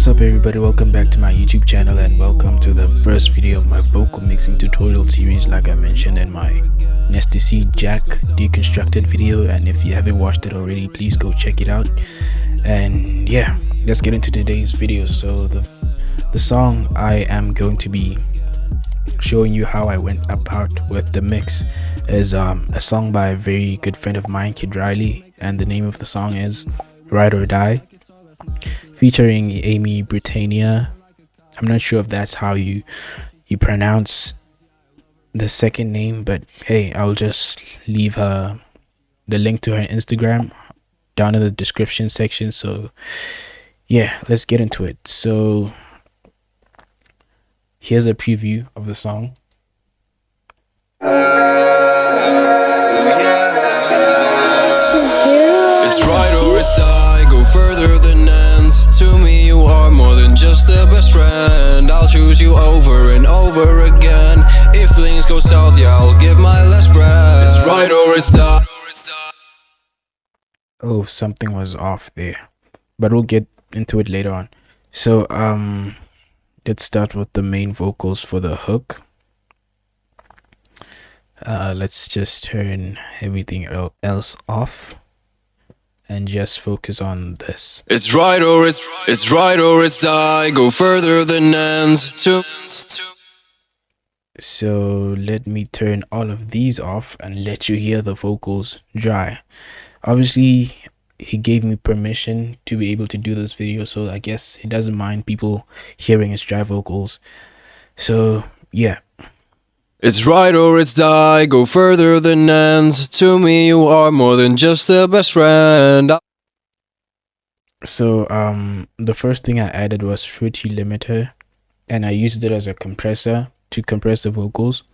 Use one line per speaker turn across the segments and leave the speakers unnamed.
What's up everybody, welcome back to my YouTube channel and welcome to the first video of my vocal mixing tutorial series like I mentioned in my Nasty C Jack deconstructed video. And if you haven't watched it already please go check it out. And yeah let's get into today's video. So the the song I am going to be showing you how I went about with the mix is um, a song by a very good friend of mine Kid Riley. And the name of the song is Ride or Die featuring Amy Britannia. I'm not sure if that's how you you pronounce the second name, but hey, I'll just leave her the link to her Instagram down in the description section. So yeah, let's get into it. So here's a preview of the song.
It's right or it's die, go further than. To me, you are more than just a best friend. I'll choose you over and over again. If things go south, yeah, I'll give my last breath. It's right or it's die.
Oh, something was off there, but we'll get into it later on. So, um, let's start with the main vocals for the hook. Uh, let's just turn everything else off and just focus on this.
It's right or it's it's right or it's die. Go further than ends to.
So let me turn all of these off and let you hear the vocals dry. Obviously, he gave me permission to be able to do this video, so I guess he doesn't mind people hearing his dry vocals. So yeah.
It's right or it's die, go further than ends. To me, you are more than just a best friend.
So, um, the first thing I added was Fruity Limiter, and I used it as a compressor to compress the vocals.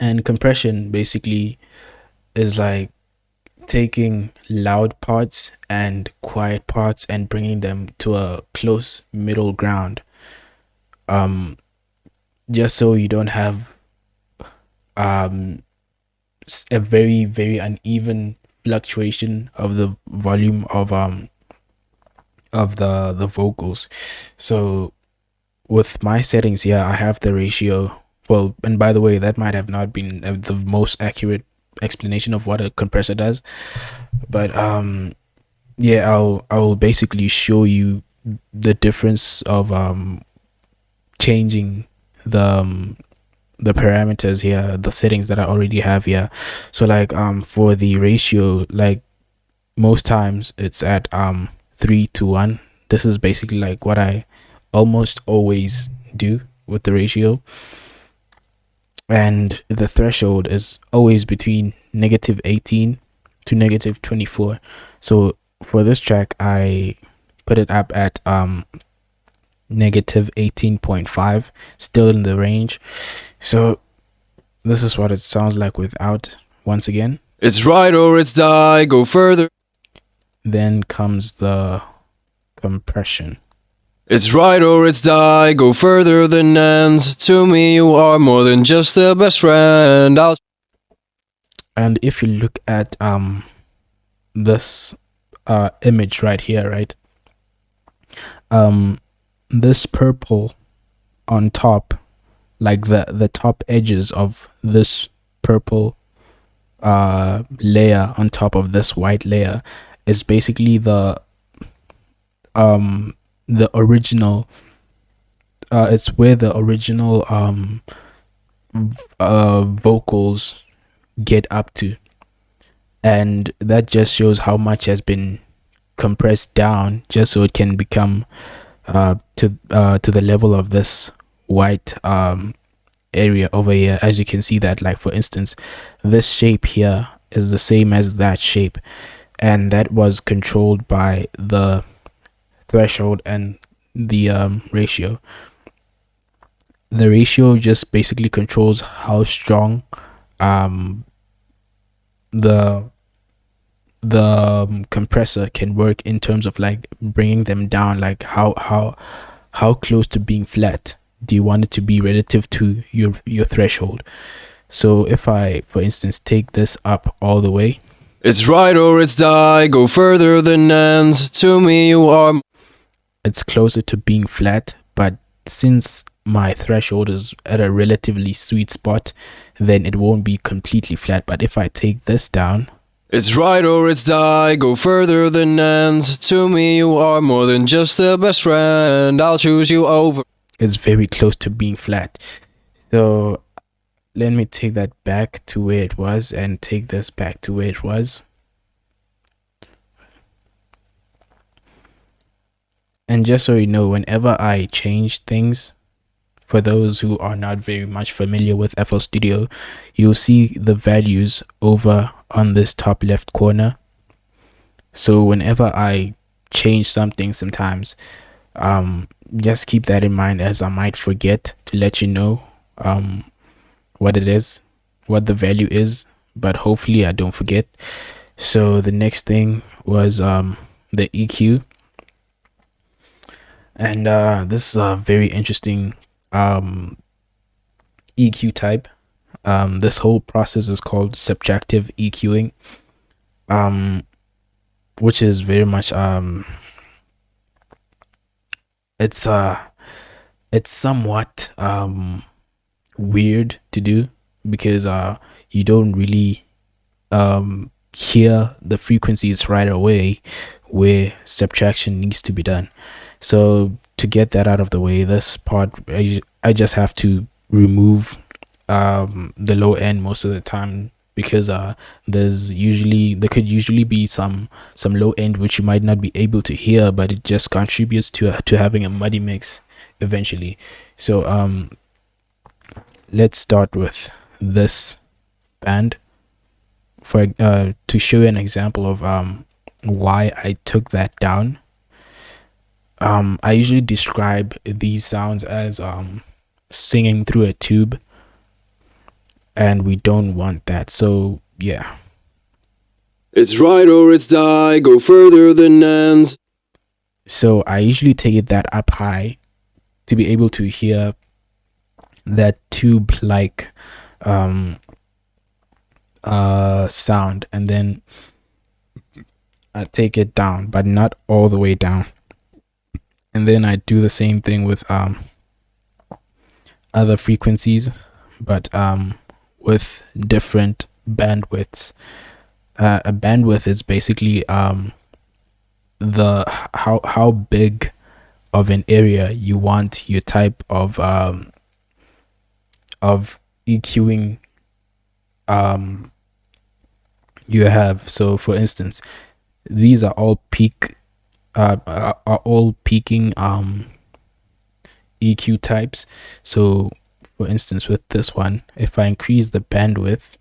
And compression basically is like taking loud parts and quiet parts and bringing them to a close middle ground. Um, just so you don't have um a very very uneven fluctuation of the volume of um of the the vocals. So with my settings here i have the ratio. Well and by the way that might have not been the most accurate explanation of what a compressor does. But um yeah i'll i'll basically show you the difference of um changing the um, the parameters here the settings that i already have here. So like um for the ratio like most times it's at um three to one. This is basically like what i almost always do with the ratio. And the threshold is always between negative 18 to negative 24 so for this track i put it up at um negative 18.5 still in the range. So this is what it sounds like without once again.
It's right or it's die go further.
Then comes the compression.
It's right or it's die go further than ends. To me you are more than just a best friend. I'll
and if you look at um this uh image right here right? Um this purple on top like the the top edges of this purple uh layer on top of this white layer is basically the um the original uh it's where the original um uh vocals get up to. And that just shows how much has been compressed down just so it can become uh, to uh, to the level of this white um, area over here. As you can see that like for instance this shape here is the same as that shape. And that was controlled by the threshold and the um, ratio. The ratio just basically controls how strong um, the the um, compressor can work in terms of like bringing them down like how how how close to being flat do you want it to be relative to your your threshold? So if i for instance take this up all the way.
It's right or it's die go further than ends. To me you are
it's closer to being flat but since my threshold is at a relatively sweet spot then it won't be completely flat. But if i take this down
It's right or it's die, go further than ends. To me, you are more than just a best friend. I'll choose you over.
it's very close to being flat so let me take that back to where it was and take this back to where it was and just so you know whenever i change things for those who are not very much familiar with FL Studio, you'll see the values over on this top left corner. So whenever I change something sometimes, um, just keep that in mind as I might forget to let you know um, what it is, what the value is, but hopefully I don't forget. So the next thing was um, the EQ. And uh, this is a very interesting um, EQ type. Um, this whole process is called subjective EQing, um, which is very much um, it's uh, it's somewhat um, weird to do because uh, you don't really um, hear the frequencies right away where subtraction needs to be done. So to get that out of the way, this part I, I just have to remove um, the low end most of the time because uh there's usually there could usually be some some low end which you might not be able to hear but it just contributes to uh, to having a muddy mix eventually. So um let's start with this band. For uh to show you an example of um why I took that down um i usually describe these sounds as um singing through a tube and we don't want that. So yeah.
It's right or it's die, go further than ends.
so i usually take it that up high to be able to hear that tube like um uh sound and then i take it down but not all the way down. And then I do the same thing with um other frequencies but um with different bandwidths uh, a bandwidth is basically um the how how big of an area you want your type of um of EQing um you have so for instance these are all peak uh, are, all peaking um EQ types. So for instance with this one, if I increase the bandwidth,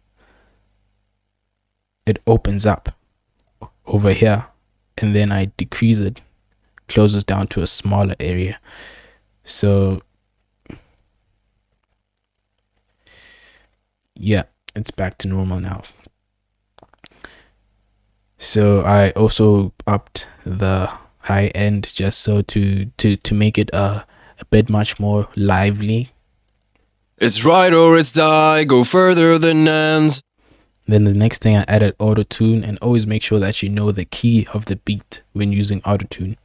it opens up over here and then I decrease it, closes down to a smaller area. So yeah, it's back to normal now. So I also upped the high end just so to to to make it uh, a bit much more lively
It's right or it's die, go further than ends.
then the next thing i added auto tune and always make sure that you know the key of the beat when using auto tune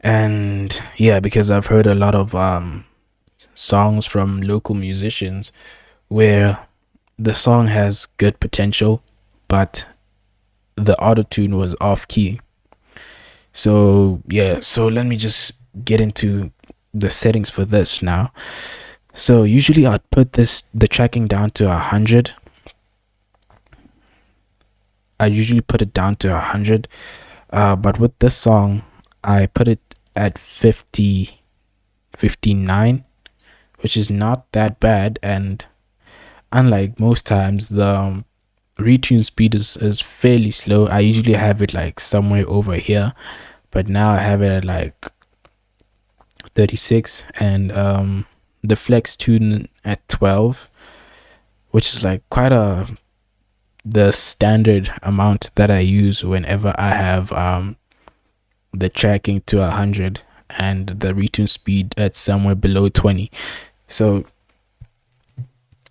and yeah because i've heard a lot of um songs from local musicians where the song has good potential but the auto tune was off key. So yeah, so let me just get into the settings for this now. So usually I'd put this the tracking down to a hundred. I usually put it down to a hundred, uh, but with this song, I put it at 50, 59, which is not that bad. And unlike most times, the um, retune speed is, is fairly slow. I usually have it like somewhere over here, but now I have it at like 36 and um the flex tune at 12 which is like quite a the standard amount that I use whenever I have um the tracking to 100 and the retune speed at somewhere below 20 so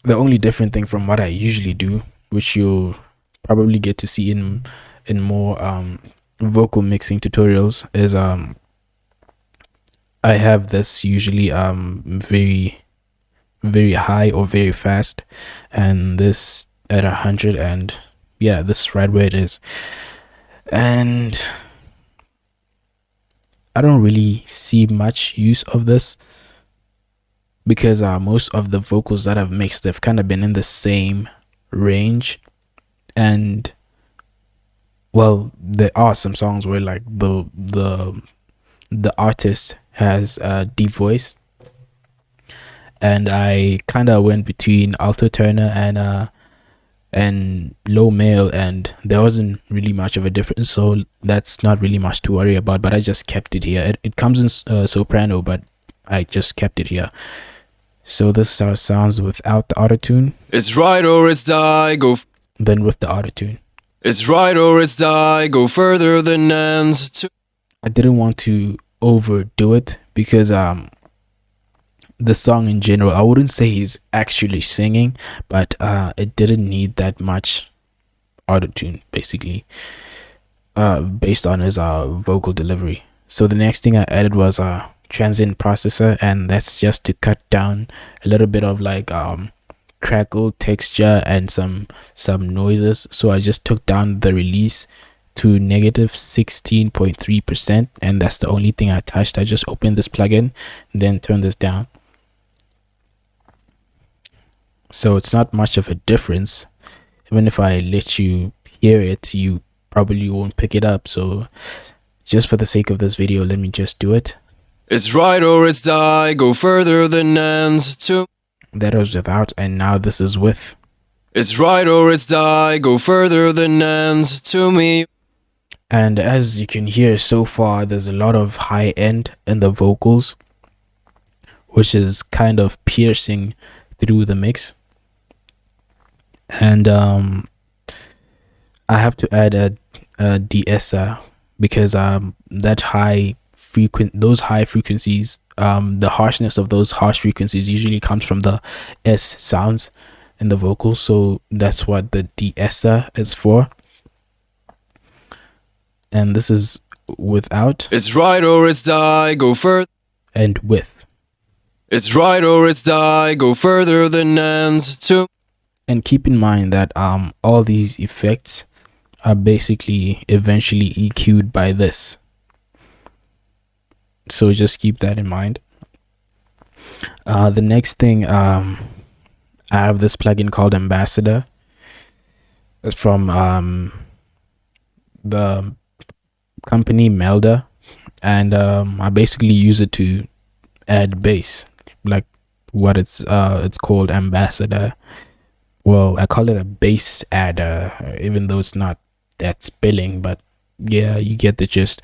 the only different thing from what I usually do which you'll probably get to see in in more um vocal mixing tutorials is um I have this usually um very very high or very fast. And this at a hundred and yeah this is right where it is. And I don't really see much use of this because uh, most of the vocals that I've mixed have kind of been in the same range. And well there are some songs where like the the the artist has a deep voice and I kind of went between alto tenor and uh and low male and there wasn't really much of a difference so that's not really much to worry about but I just kept it here it, it comes in uh, soprano but I just kept it here so this is how it sounds without the auto tune
It's right or it's die, go. F-
then with the auto tune
it's right or it's die, go further than ends. To-
I didn't want to overdo it because um the song in general I wouldn't say he's actually singing but uh it didn't need that much auto tune basically uh based on his uh vocal delivery. So the next thing I added was a transient processor and that's just to cut down a little bit of like um crackle texture and some some noises. So I just took down the release to negative 16.3 percent and that's the only thing I touched. I just opened this plugin then turned this down. So it's not much of a difference. Even if I let you hear it you probably won't pick it up. So just for the sake of this video let me just do it.
It's right or it's die, go further than ends. To
that was without and now this is with.
It's right or it's die, go further than ends. To me,
and as you can hear so far there's a lot of high end in the vocals which is kind of piercing through the mix. And um i have to add a, a de-esser because um that high frequent those high frequencies um the harshness of those harsh frequencies usually comes from the s sounds in the vocals. So that's what the de-esser is for and this is without
it's right or it's die, go further.
and with
It's right or it's die, go further than ends. To
and keep in mind that um all these effects are basically eventually EQ'd by this so just keep that in mind uh the next thing um I have this plugin called MBassador it's from um the company Melda and um I basically use it to add bass like what it's uh it's called MBassador. Well i call it a bass adder even though it's not that spelling but yeah you get the gist.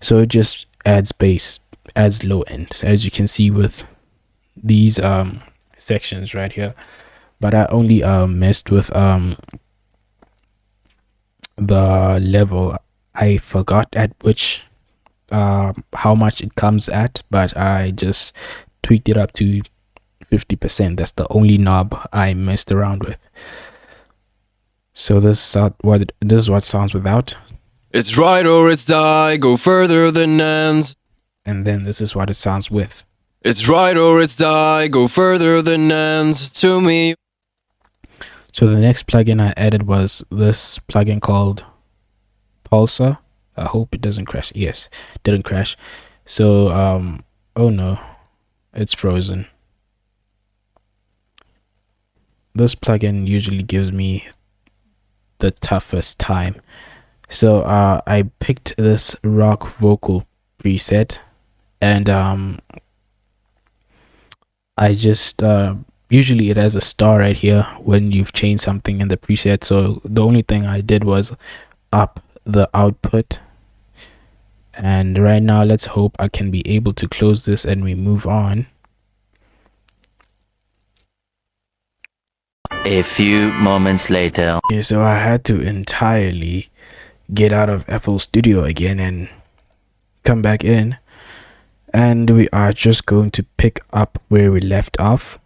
So it just adds bass adds low end as you can see with these um sections right here. But i only um messed with um the level i forgot at which um how much it comes at but i just tweaked it up to 50% that's the only knob i messed around with so this is what this is what sounds without
it's right or it's die, go further than ends.
and then this is what it sounds with
It's right or it's die, go further than ends. To me,
so the next plugin i added was this plugin called pulsar i hope it doesn't crash. Yes didn't crash. So um oh no it's frozen. This plugin usually gives me the toughest time. So uh i picked this rock vocal preset and um i just uh usually it has a star right here when you've changed something in the preset. So the only thing i did was up the output and right now let's hope i can be able to close this and we move on
A few moments later.
Okay, so I had to entirely get out of FL Studio again and come back in. And we are just going to pick up where we left off.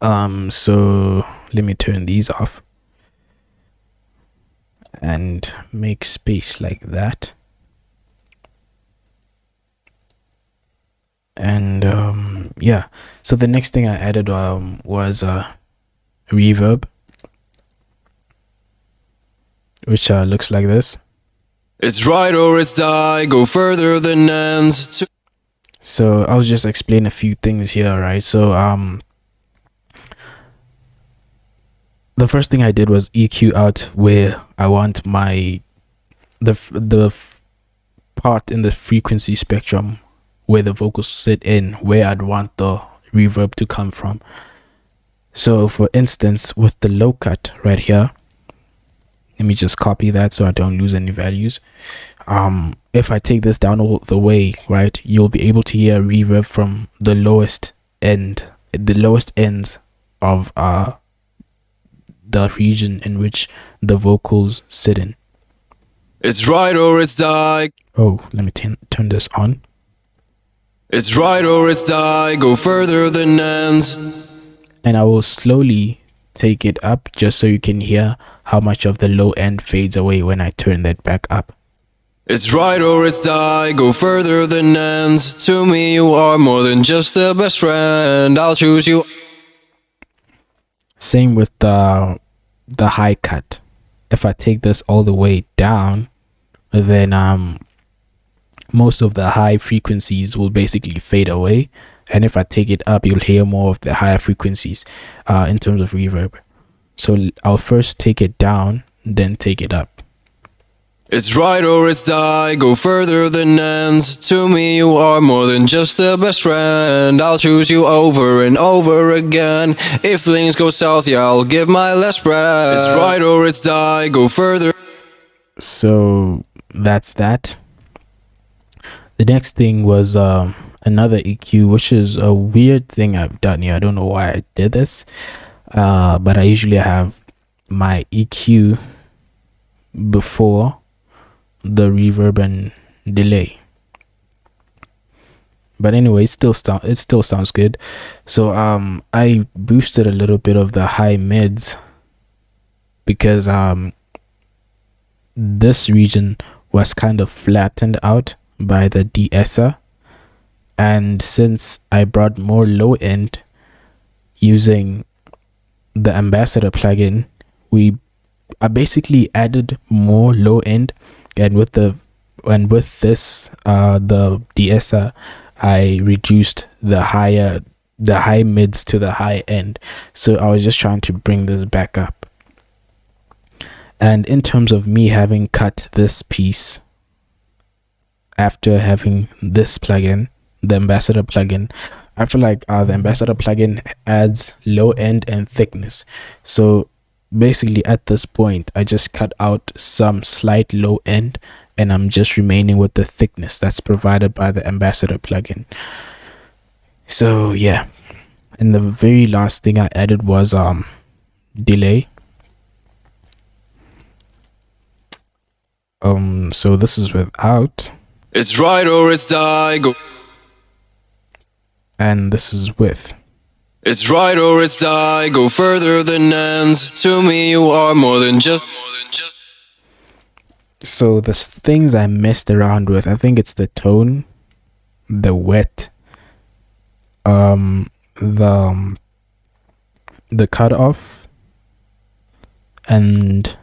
Um, so let me turn these off. And make space like that. And um, yeah. So the next thing i added um, was uh, reverb which uh, looks like this.
It's right or it's die, go further than ends.
So i'll just explain a few things here right so um the first thing i did was eq out where i want my the the part in the frequency spectrum where the vocals sit in where i'd want the reverb to come from. So for instance with the low cut right here let me just copy that so i don't lose any values. Um if i take this down all the way right you'll be able to hear reverb from the lowest end the lowest ends of uh the region in which the vocals sit in
it's right or it's die.
oh let me turn turn this on
It's right or it's die, go further than ends.
and i will slowly take it up just so you can hear how much of the low end fades away when i turn that back up
It's right or it's die, go further than ends. To me, you are more than just a best friend. I'll choose you.
Same with the the high cut. If I take this all the way down, then um most of the high frequencies will basically fade away. And if I take it up, you'll hear more of the higher frequencies uh, in terms of reverb. So I'll first take it down, then take it up.
It's right or it's die, go further than ends. To me, you are more than just a best friend. I'll choose you over and over again. If things go south, yeah, I'll give my last breath. It's right or it's die, go further.
So that's that. The next thing was um, another EQ, which is a weird thing I've done here. I don't know why I did this, uh, but I usually have my EQ before the reverb and delay. But anyway, it still sound it still sounds good. So um, I boosted a little bit of the high mids because um this region was kind of flattened out by the de-esser and since I brought more low end using the ambassador plugin we I basically added more low end and with the and with this uh the de-esser I reduced the higher the high mids to the high end so I was just trying to bring this back up and in terms of me having cut this piece after having this plugin, the MBassador plugin, I feel like uh, the MBassador plugin adds low end and thickness. So basically, at this point, I just cut out some slight low end and I'm just remaining with the thickness that's provided by the MBassador plugin. So yeah, and the very last thing I added was um delay. Um so this is without.
It's right or it's die, go.
and this is with
It's right or it's die, go further than ends. To me, you are more than just.
so the things i messed around with i think it's the tone the wet um the um, the cutoff and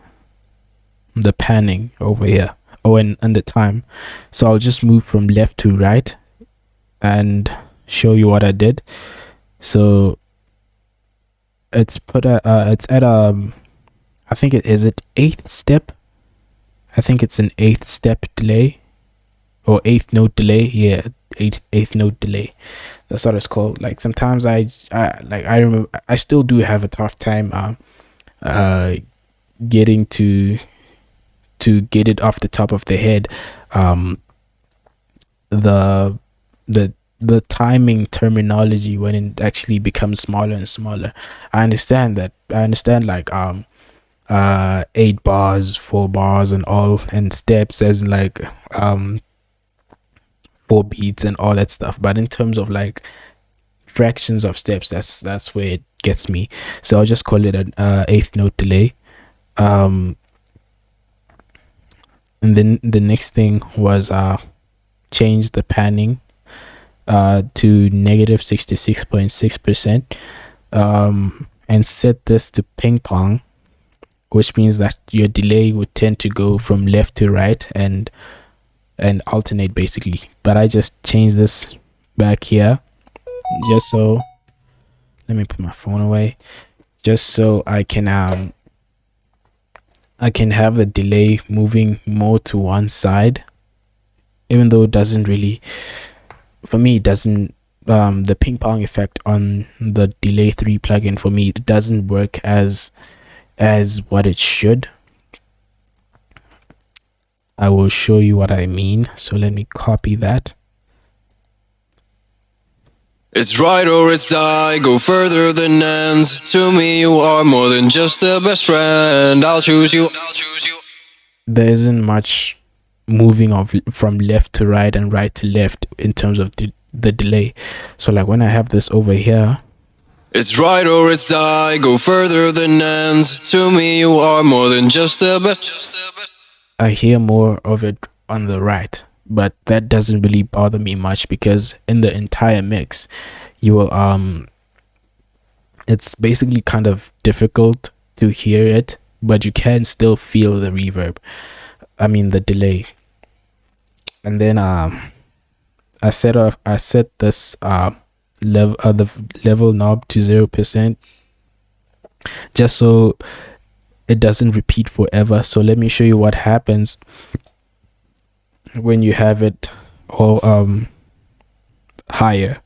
the panning over here oh and, and the time so i'll just move from left to right and show you what i did so it's put a uh, it's at um i think it is it eighth step I think it's an eighth step delay or eighth note delay. Yeah, eighth eighth note delay. That's what it's called. Like sometimes I, I like I remember I still do have a tough time um uh getting to to get it off the top of the head. Um the the the timing terminology when it actually becomes smaller and smaller. I understand that. I understand like um uh eight bars four bars and all and steps as in like um four beats and all that stuff but in terms of like fractions of steps that's that's where it gets me so i'll just call it an uh, eighth note delay um and then the next thing was uh change the panning uh to negative 66.6 percent um and set this to ping pong which means that your delay would tend to go from left to right and and alternate basically. But i just changed this back here just so let me put my phone away just so i can um i can have the delay moving more to one side even though it doesn't really for me it doesn't um the ping pong effect on the delay 3 plugin for me it doesn't work as as what it should I will show you what I mean so let me copy that
It's right or it's die, go further than ends. To me, you are more than just a best friend. I'll choose you. I'll choose you.
there isn't much moving of from left to right and right to left in terms of the, the delay so like when I have this over here
It's right or it's die, go further than ends. To me, you are more than just a bit Just a best.
I hear more of it on the right, but that doesn't really bother me much because in the entire mix, you will um it's basically kind of difficult to hear it, but you can still feel the reverb. I mean the delay. And then um I set off I set this uh level uh, the level knob to 0% just so it doesn't repeat forever so let me show you what happens when you have it all um higher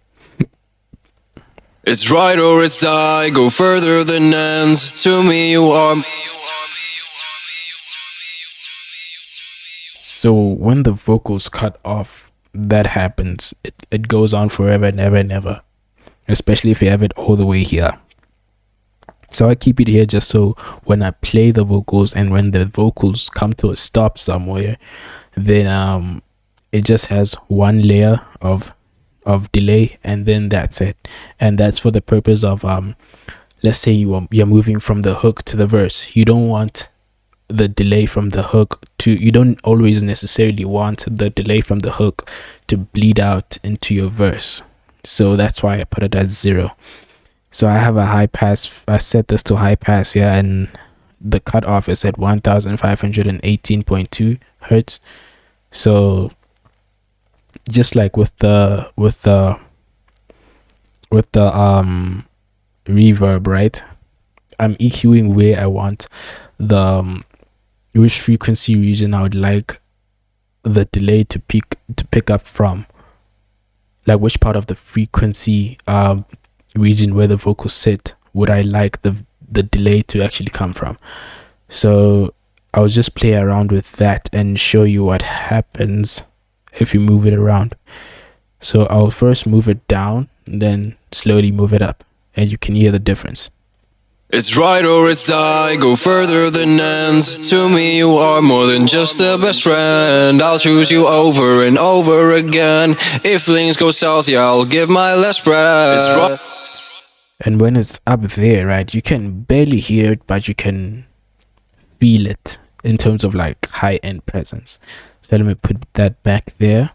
It's right or it's die, go further than ends. To me, you are.
So when the vocals cut off that happens. It, it goes on forever and ever and ever especially if you have it all the way here. So i keep it here just so when i play the vocals and when the vocals come to a stop somewhere then um it just has one layer of of delay and then that's it. And that's for the purpose of um let's say you are, you're moving from the hook to the verse. You don't want the delay from the hook to you don't always necessarily want the delay from the hook to bleed out into your verse. So that's why i put it as zero. So i have a high pass i set this to high pass yeah and the cutoff is at 1518.2 hertz. So just like with the with the with the um reverb right? I'm eqing where i want the um, which frequency region i would like the delay to pick to pick up from? Like which part of the frequency um region where the vocals sit would i like the the delay to actually come from? So i'll just play around with that and show you what happens if you move it around. So i'll first move it down then slowly move it up and you can hear the difference
It's right or it's die, go further than ends. To me, you are more than just a best friend. I'll choose you over and over again. If things go south, yeah, I'll give my last breath. It's right.
and when it's up there right you can barely hear it but you can feel it in terms of like high end presence so let me put that back there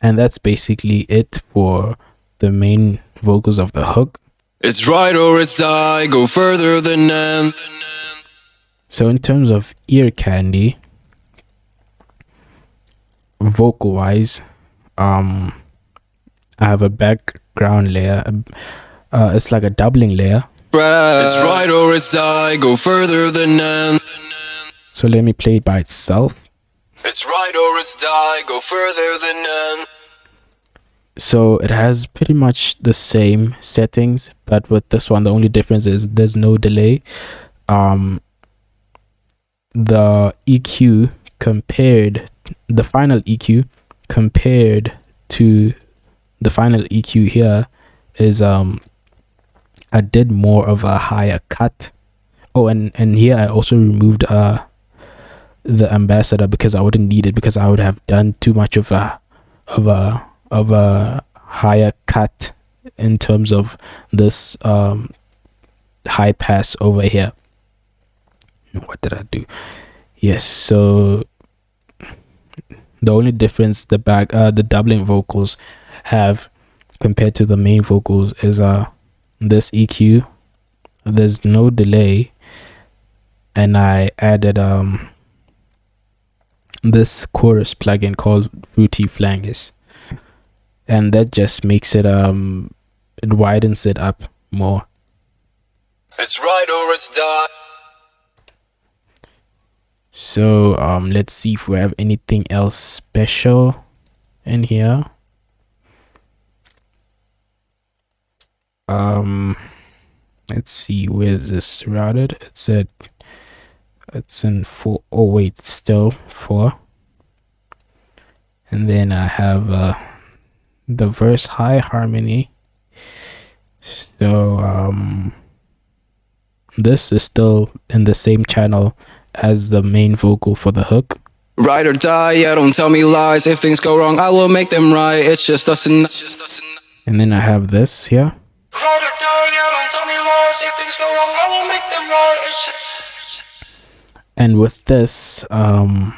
and that's basically it for the main vocals of the hook
It's right or it's die, go further than ends.
so in terms of ear candy vocal wise um i have a background layer uh, it's like a doubling layer
It's right or it's die, go further than ends.
so let me play it by itself
It's right or it's die, go further than ends.
So it has pretty much the same settings but with this one the only difference is there's no delay. Um the eq compared the final eq compared to the final eq here is um i did more of a higher cut. Oh and and here i also removed uh the ambassador because i wouldn't need it because i would have done too much of a of a of a higher cut in terms of this um high pass over here. What did i do? Yes, so the only difference the back uh the doubling vocals have compared to the main vocals is uh this EQ there's no delay. And I added um this chorus plugin called Fruity Flangus and that just makes it um it widens it up more.
It's right or it's die.
so um let's see if we have anything else special in here. Um let's see where's this routed? It's at it's in four oh wait still four. And then i have uh the verse high harmony so um this is still in the same channel as the main vocal for the hook
Ride or die, yeah, don't tell me lies. If things go wrong, I will make them right. It's just us and just us and
and then i have this here
Ride or die, yeah, don't tell me lies. If things go wrong, I will make them right.
And with this um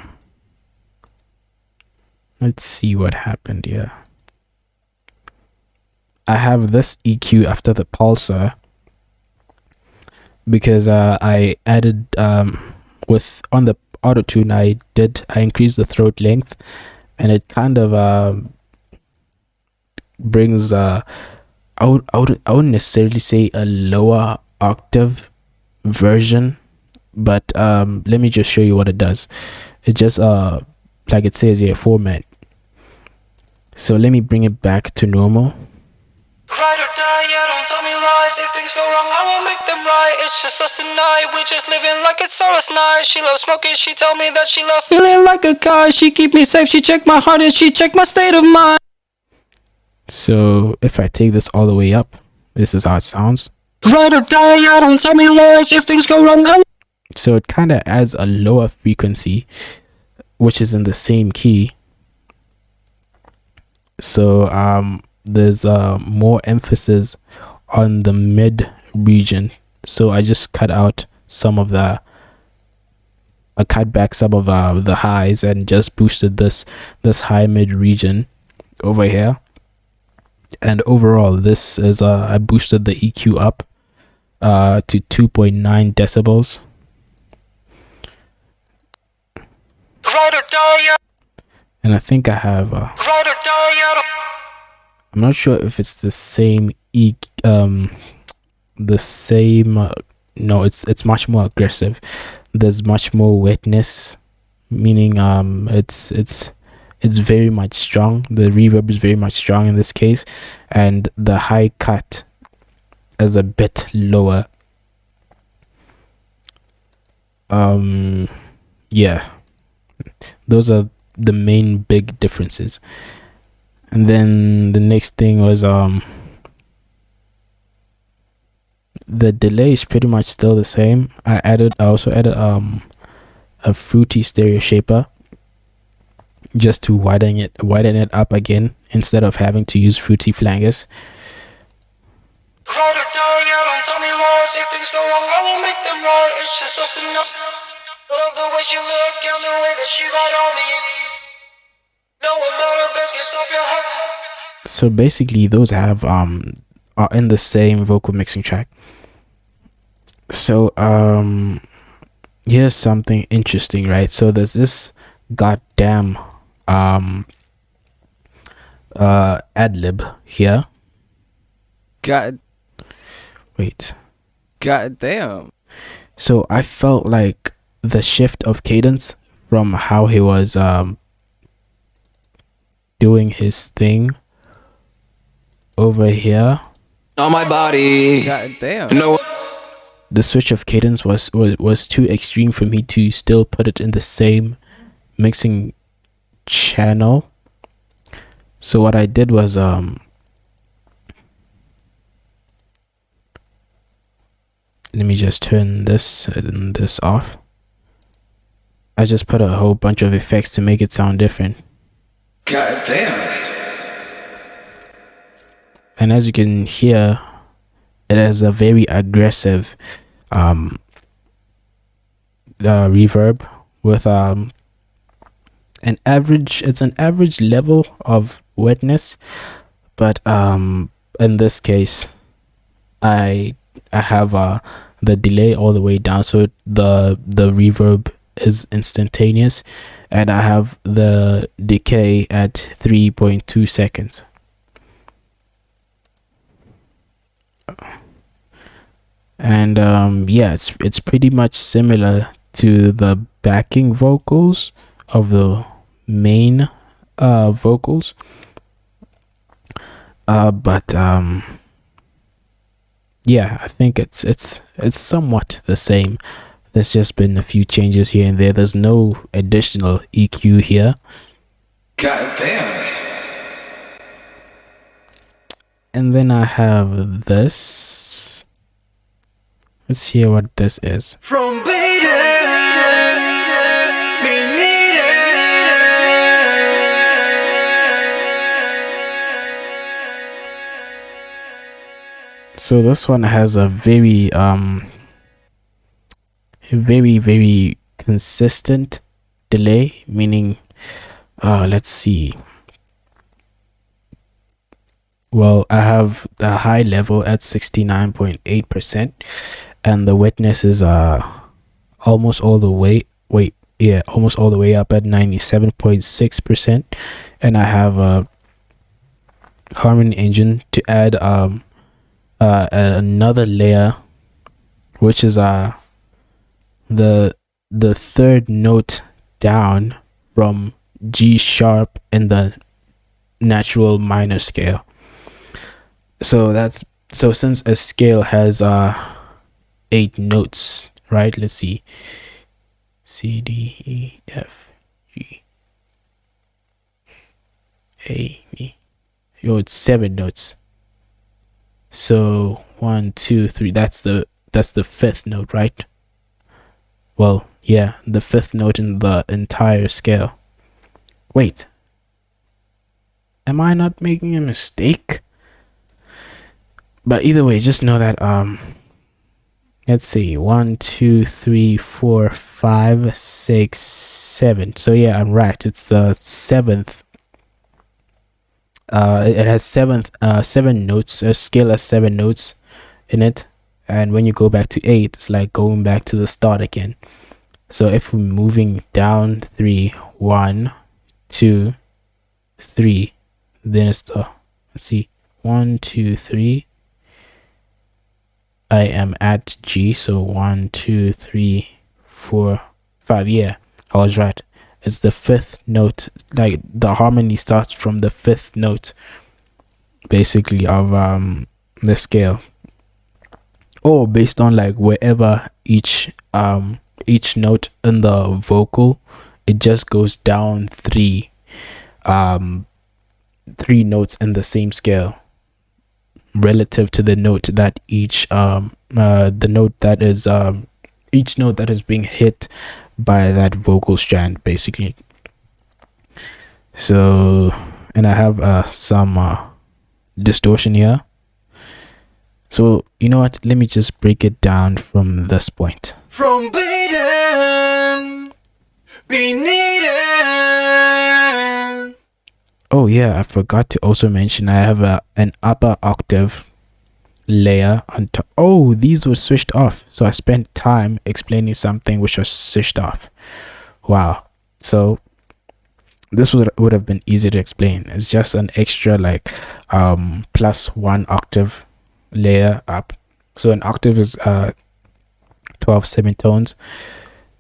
let's see what happened here i have this eq after the pulsar because uh i added um with on the auto tune i did i increased the throat length and it kind of um brings uh I would, I would I wouldn't necessarily say a lower octave version but um let me just show you what it does. It just uh like it says here formant. So let me bring it back to normal
Ride or die, yeah, don't tell me lies. If things go wrong, I will make them right. It's just us tonight. We just living like it's all us night. She loves smoking. She tell me that she love feeling like a guy. She keep me safe. She check my heart and she check my state of mind.
so if i take this all the way up this is how it sounds
Ride or die, yeah, don't tell me lies. If things go wrong, I
so it kind of adds a lower frequency which is in the same key so um there's uh more emphasis on the mid region. So i just cut out some of the I cut back some of uh, the highs and just boosted this this high mid region over here. And overall this is uh I boosted the EQ up uh to 2.9 decibels
Ride or die, yeah,
and I think I have uh, I'm not sure if it's the same e um the same uh, no it's it's much more aggressive. There's much more wetness meaning um it's it's it's very much strong. The reverb is very much strong in this case and the high cut is a bit lower. Um yeah. Those are the main big differences and then the next thing was um the delay is pretty much still the same i added i also added um a fruity stereo shaper just to widen it widen it up again instead of having to use fruity
enough. Love the way look and the way that ride on me.
So basically those have um are in the same vocal mixing track. So um here's something interesting right? So there's this goddamn um uh ad lib here.
God,
wait.
god damn.
so i felt like the shift of cadence from how he was um doing his thing over here
On my body.
God damn.
No.
the switch of cadence was, was was too extreme for me to still put it in the same mixing channel so what i did was um let me just turn this and this off i just put a whole bunch of effects to make it sound different
God damn.
and as you can hear it has a very aggressive um uh, reverb with um an average it's an average level of wetness but um in this case i i have uh the delay all the way down so the the reverb is instantaneous and i have the decay at 3.2 seconds. And um yeah it's it's pretty much similar to the backing vocals of the main uh vocals. Uh but um yeah i think it's it's it's somewhat the same there's just been a few changes here and there there's no additional eq here
God damn.
and then i have this let's hear what this is
From Baden, we need it.
so this one has a very um very very consistent delay meaning uh let's see. Well i have the high level at 69.8 percent and the wetness is uh almost all the way wait yeah almost all the way up at 97.6 percent and i have a harmony engine to add um uh another layer which is uh the the third note down from G sharp in the natural minor scale. So that's so since a scale has uh eight notes, right? Let's see. C D E F G A B. Yo, it's seven notes. So one, two, three. That's the that's the fifth note, right? Well, yeah, the fifth note in the entire scale. Wait. Am I not making a mistake? But either way, just know that um let's see, one, two, three, four, five, six, seven. So yeah, I'm right. It's the seventh. Uh, it has seventh, uh, seven notes. A scale has seven notes in it, and when you go back to eight, it's like going back to the start again. So if we're moving down three, one, two, three, then it's the let's see, one, two, three. I am at G, so one, two, three, four, five. Yeah, I was right. It's the fifth note. Like the harmony starts from the fifth note, basically of um the scale, or based on like wherever each um each note in the vocal, it just goes down three um three notes in the same scale relative to the note that each um uh the note that is um each note that is being hit by that vocal strand basically. So and i have uh some uh distortion here so you know what let me just break it down from this point
From we need.
Oh yeah, I forgot to also mention I have a an upper octave layer on top. Oh, these were switched off. So I spent time explaining something which was switched off. Wow. So this would would have been easy to explain. It's just an extra like um plus one octave layer up. So an octave is uh 12 semitones.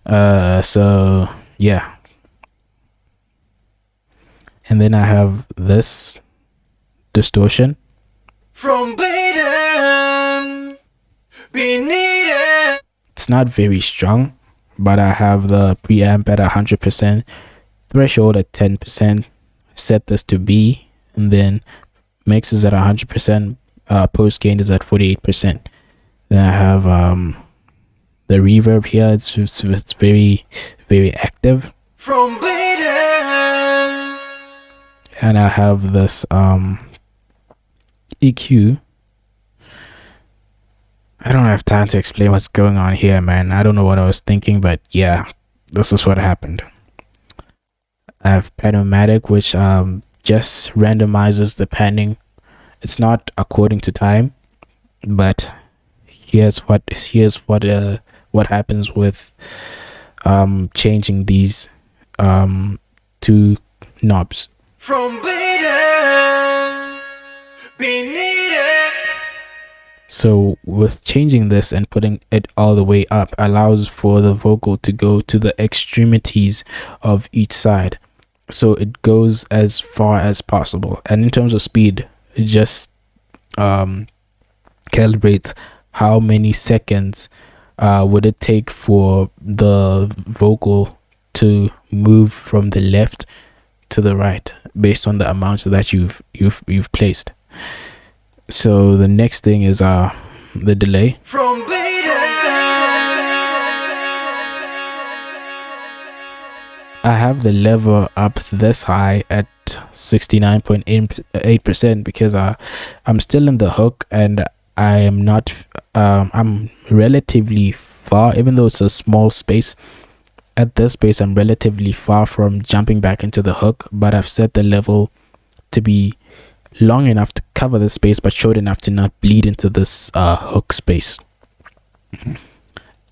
Uh so yeah, and then I have this distortion.
From it.
It's not very strong, but I have the preamp at 100%, threshold at 10%. Set this to B, and then mix is at 100%, uh, post gain is at 48%. Then I have um, the reverb here, it's, it's, it's very, very active.
From Baden,
and I have this um EQ. I don't have time to explain what's going on here, man. I don't know what I was thinking, but yeah, this is what happened. I have Panomatic, which um just randomizes the panning. It's not according to time, but here's what here's what uh what happens with um changing these um two knobs.
From bleeding.
So with changing this and putting it all the way up allows for the vocal to go to the extremities of each side. So it goes as far as possible. And in terms of speed, just um calibrates how many seconds uh would it take for the vocal to move from the left to the right based on the amounts that you've you've you've placed. So the next thing is uh the delay.
From.
I have the lever up this high at 69.8% because uh, I'm still in the hook and I am not um I'm relatively far even though it's a small space at this space I'm relatively far from jumping back into the hook but I've set the level to be long enough to cover the space but short enough to not bleed into this uh, hook space.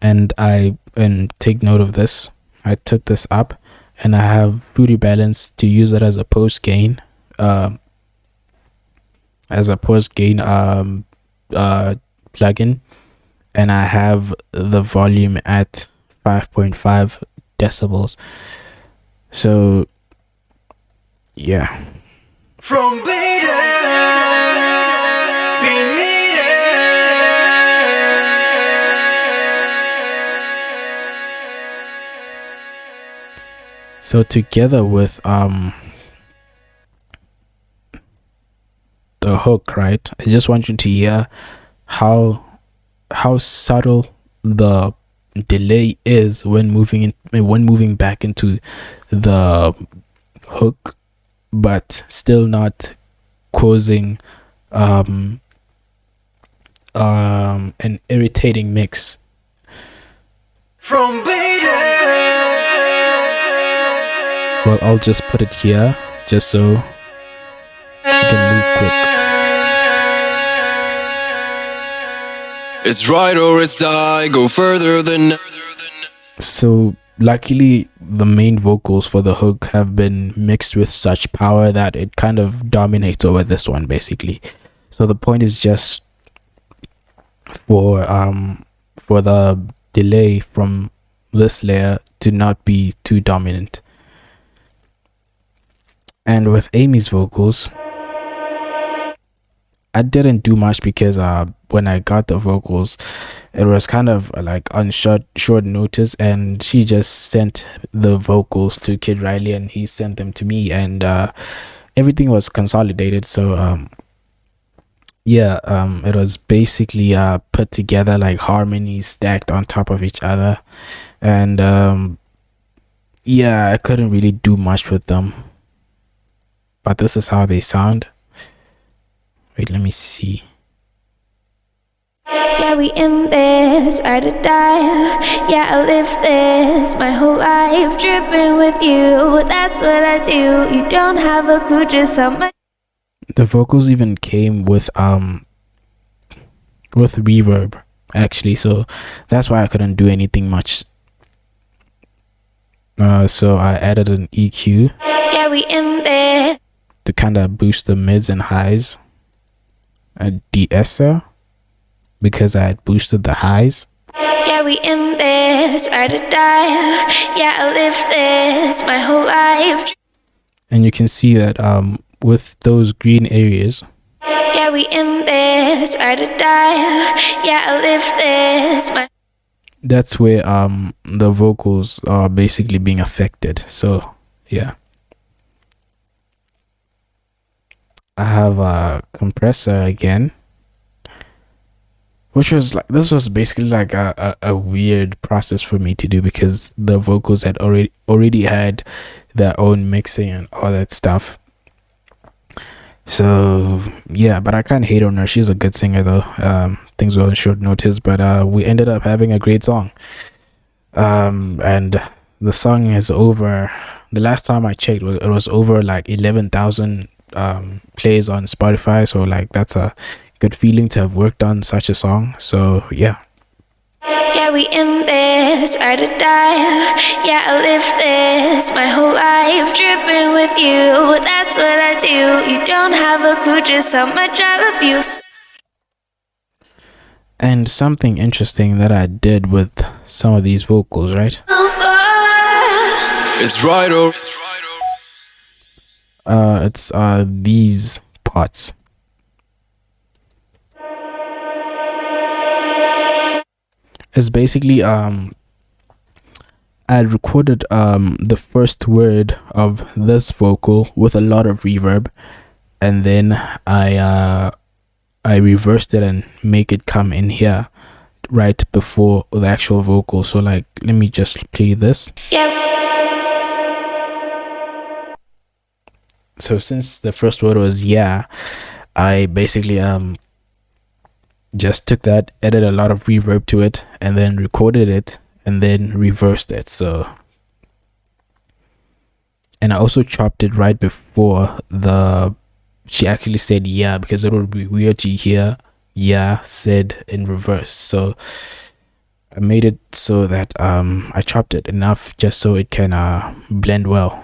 And I and take note of this. I took this up and I have Fruity Balance to use it as a post gain um as a post gain um uh plugin. And I have the volume at 5.5 decibels. So yeah.
From bleeding,
So together with um the hook, right? I just want you to hear how how subtle the delay is when moving in when moving back into the hook but still not causing um um an irritating mix
From bleeding.
Well i'll just put it here just so you can move quick.
It's right or it's die, go further than
so luckily the main vocals for the hook have been mixed with such power that it kind of dominates over this one basically. So the point is just for um for the delay from this layer to not be too dominant and with amy's vocals I didn't do much because uh when I got the vocals it was kind of uh, like on short short notice. And she just sent the vocals to Kid Riley and he sent them to me. And uh everything was consolidated. So um yeah um it was basically uh put together like harmonies stacked on top of each other. And um yeah I couldn't really do much with them but this is how they sound wait let me see
Yeah, we in this, ride or die. Yeah, I live this my whole life, dripping with you. That's what I do. You don't have a clue just how much.
the vocals even came with um with reverb actually so that's why i couldn't do anything much uh so i added an eq
Yeah, we in this.
To kind of boost the mids and highs a de-esser because i had boosted the highs
Yeah, we in this, ride or die. Yeah, I live this my whole life.
and you can see that um with those green areas
Yeah, we in this, ride or die. Yeah, I live this my.
that's where um the vocals are basically being affected so yeah i have a compressor again which was like this was basically like a, a, a weird process for me to do because the vocals had already already had their own mixing and all that stuff. So yeah but i can't hate on her. She's a good singer though. Um things were on short notice but uh we ended up having a great song. Um and the song is over. The last time I checked, it was over like eleven thousand um, plays on Spotify. So like that's a good feeling to have worked on such a song. So yeah.
Yeah, we in this, ride or die. Yeah, I live this my whole life, dripping with you. That's what I do. You don't have a clue just how much I love you.
And something interesting that I did with some of these vocals, right?
It's right or
Uh, it's uh these parts. It's basically um I recorded um the first word of this vocal with a lot of reverb and then I uh I reversed it and make it come in here right before the actual vocal. So like let me just play this.
Yeah,
so since the first word was yeah i basically um just took that added a lot of reverb to it and then recorded it and then reversed it. So and i also chopped it right before the she actually said yeah because it would be weird to hear yeah said in reverse. So i made it so that um i chopped it enough just so it can uh blend well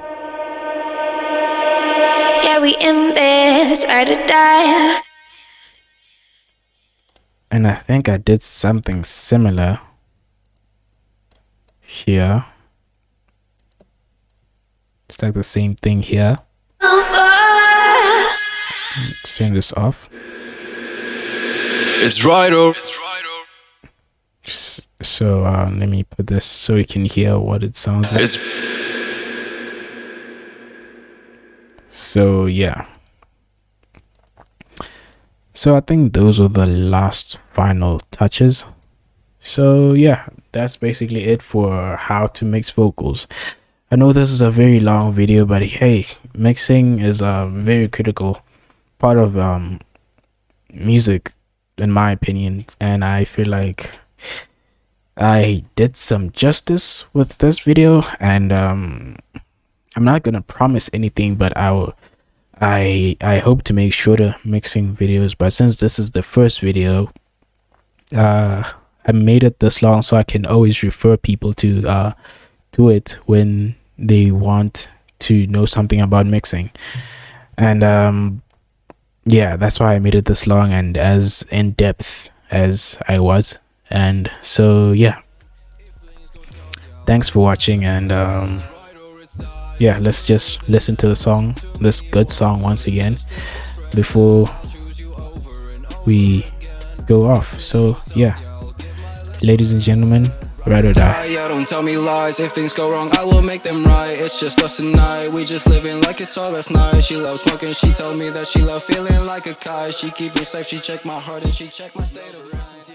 yeah, we in this, ride or die.
and I think I did something similar here. It's like the same thing here. Let's turn this off.
it's right or
S- So uh, let me put this so you can hear what it sounds like.
it's
So yeah. So I think those are the last final touches. So yeah, that's basically it for how to mix vocals. I know this is a very long video, but hey, mixing is a very critical part of um music in my opinion, and I feel like I did some justice with this video and um I'm not gonna promise anything, but I will. I I hope to make shorter mixing videos. But since this is the first video, uh, I made it this long so I can always refer people to uh to it when they want to know something about mixing. And um, yeah, that's why I made it this long and as in depth as I was. And so yeah, thanks for watching and um yeah let's just listen to the song this good song once again before we go off so yeah ladies and gentlemen ride or die
Yeah, don't tell me lies. If things go wrong, I will make them right. It's just us tonight. We just living like it's all last night. She loves smoking. She told me that she love feeling like a kite. She keep me safe. She check my heart and she check my state of rest.